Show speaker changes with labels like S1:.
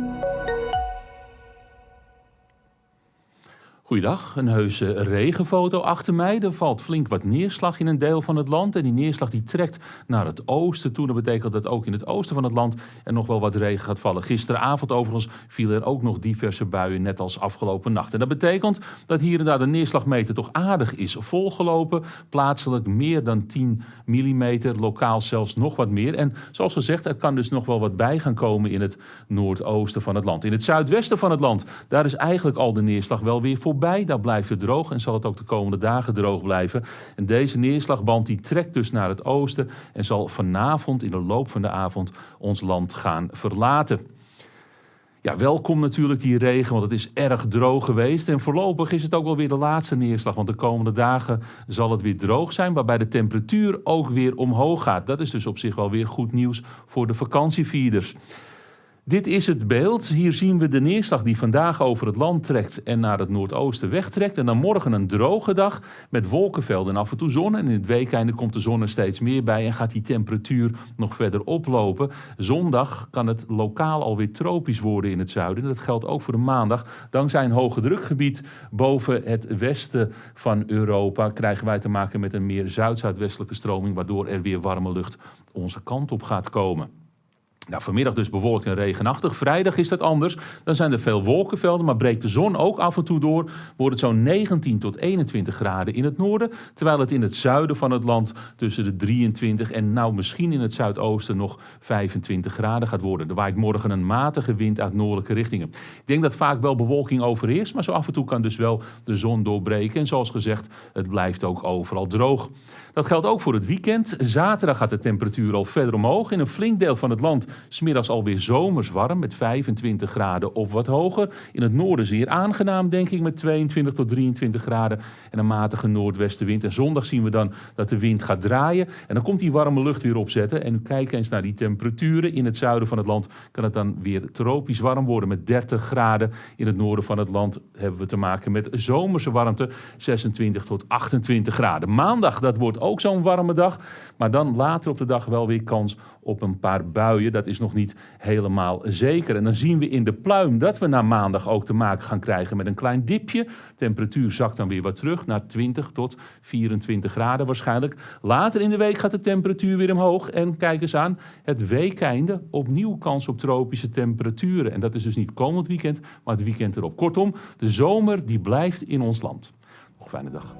S1: Thank you. Goeiedag, een heuse regenfoto achter mij. Er valt flink wat neerslag in een deel van het land. En die neerslag die trekt naar het oosten toe. Dat betekent dat ook in het oosten van het land er nog wel wat regen gaat vallen. Gisteravond overigens vielen er ook nog diverse buien, net als afgelopen nacht. En dat betekent dat hier en daar de neerslagmeter toch aardig is volgelopen. Plaatselijk meer dan 10 mm, lokaal zelfs nog wat meer. En zoals gezegd, er kan dus nog wel wat bij gaan komen in het noordoosten van het land. In het zuidwesten van het land, daar is eigenlijk al de neerslag wel weer voorbij bij. Daar blijft het droog en zal het ook de komende dagen droog blijven. En deze neerslagband die trekt dus naar het oosten en zal vanavond in de loop van de avond ons land gaan verlaten. Ja, welkom natuurlijk die regen, want het is erg droog geweest. En voorlopig is het ook wel weer de laatste neerslag, want de komende dagen zal het weer droog zijn, waarbij de temperatuur ook weer omhoog gaat. Dat is dus op zich wel weer goed nieuws voor de vakantievierders. Dit is het beeld. Hier zien we de neerslag die vandaag over het land trekt en naar het noordoosten wegtrekt. En dan morgen een droge dag met wolkenvelden en af en toe zon. En in het weekende komt de zon er steeds meer bij en gaat die temperatuur nog verder oplopen. Zondag kan het lokaal alweer tropisch worden in het zuiden. Dat geldt ook voor de maandag. Dankzij een hoge drukgebied boven het westen van Europa krijgen wij te maken met een meer zuid-zuidwestelijke stroming, waardoor er weer warme lucht onze kant op gaat komen. Nou, vanmiddag dus bewolkt en regenachtig. Vrijdag is dat anders. Dan zijn er veel wolkenvelden, maar breekt de zon ook af en toe door. Wordt het zo'n 19 tot 21 graden in het noorden. Terwijl het in het zuiden van het land tussen de 23 en nou misschien in het zuidoosten nog 25 graden gaat worden. Er waait morgen een matige wind uit noordelijke richtingen. Ik denk dat vaak wel bewolking overheerst, maar zo af en toe kan dus wel de zon doorbreken. En zoals gezegd, het blijft ook overal droog. Dat geldt ook voor het weekend. Zaterdag gaat de temperatuur al verder omhoog. In een flink deel van het land smiddags alweer zomers warm met 25 graden of wat hoger. In het noorden zeer aangenaam denk ik met 22 tot 23 graden en een matige noordwestenwind. En zondag zien we dan dat de wind gaat draaien en dan komt die warme lucht weer opzetten. En kijk eens naar die temperaturen. In het zuiden van het land kan het dan weer tropisch warm worden met 30 graden. In het noorden van het land hebben we te maken met zomerse warmte 26 tot 28 graden. Maandag dat wordt ook zo'n warme dag. Maar dan later op de dag wel weer kans op een paar buien. Dat is nog niet helemaal zeker. En dan zien we in de pluim dat we na maandag ook te maken gaan krijgen met een klein dipje. Temperatuur zakt dan weer wat terug naar 20 tot 24 graden waarschijnlijk. Later in de week gaat de temperatuur weer omhoog. En kijk eens aan, het weekeinde opnieuw kans op tropische temperaturen. En dat is dus niet komend weekend, maar het weekend erop. Kortom, de zomer die blijft in ons land. Nog fijne dag.